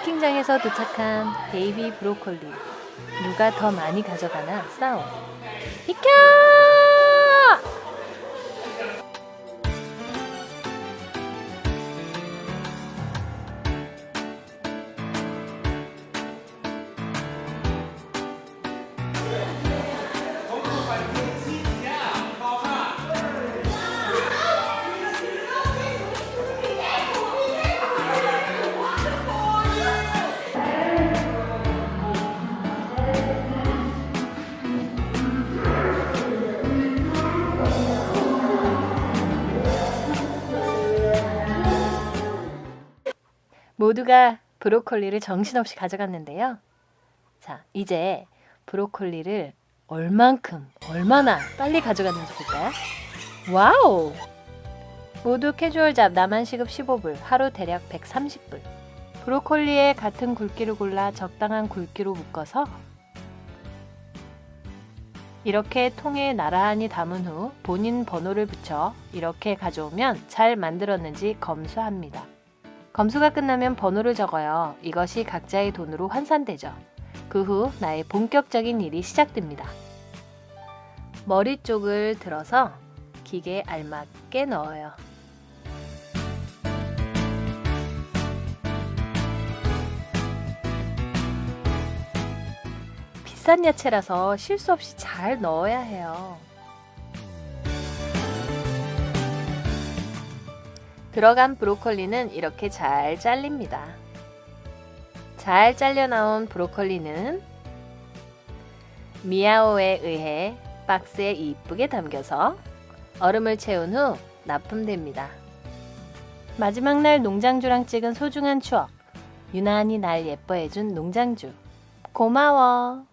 캠핑장에서 도착한 베이비 브로콜리. 누가 더 많이 가져가나 싸움. 비켜! 모두가 브로콜리를 정신없이 가져갔는데요. 자, 이제 브로콜리를 얼만큼, 얼마나 빨리 가져갔는지 볼까요? 와우! 모두 casual job 나만 시급 15불, 하루 대략 130불. 브로콜리에 같은 굵기를 골라 적당한 굵기로 묶어서 이렇게 통에 나란히 담은 후 본인 번호를 붙여 이렇게 가져오면 잘 만들었는지 검수합니다. 검수가 끝나면 번호를 적어요. 이것이 각자의 돈으로 환산되죠. 그 후 나의 본격적인 일이 시작됩니다. 머리 쪽을 들어서 기계에 알맞게 넣어요. 비싼 야채라서 실수 없이 잘 넣어야 해요. 들어간 브로콜리는 이렇게 잘 잘립니다. 잘 잘려 나온 브로콜리는 미아오에 의해 박스에 이쁘게 담겨서 얼음을 채운 후 납품됩니다. 마지막 날 농장주랑 찍은 소중한 추억. 유난히 날 예뻐해준 농장주. 고마워.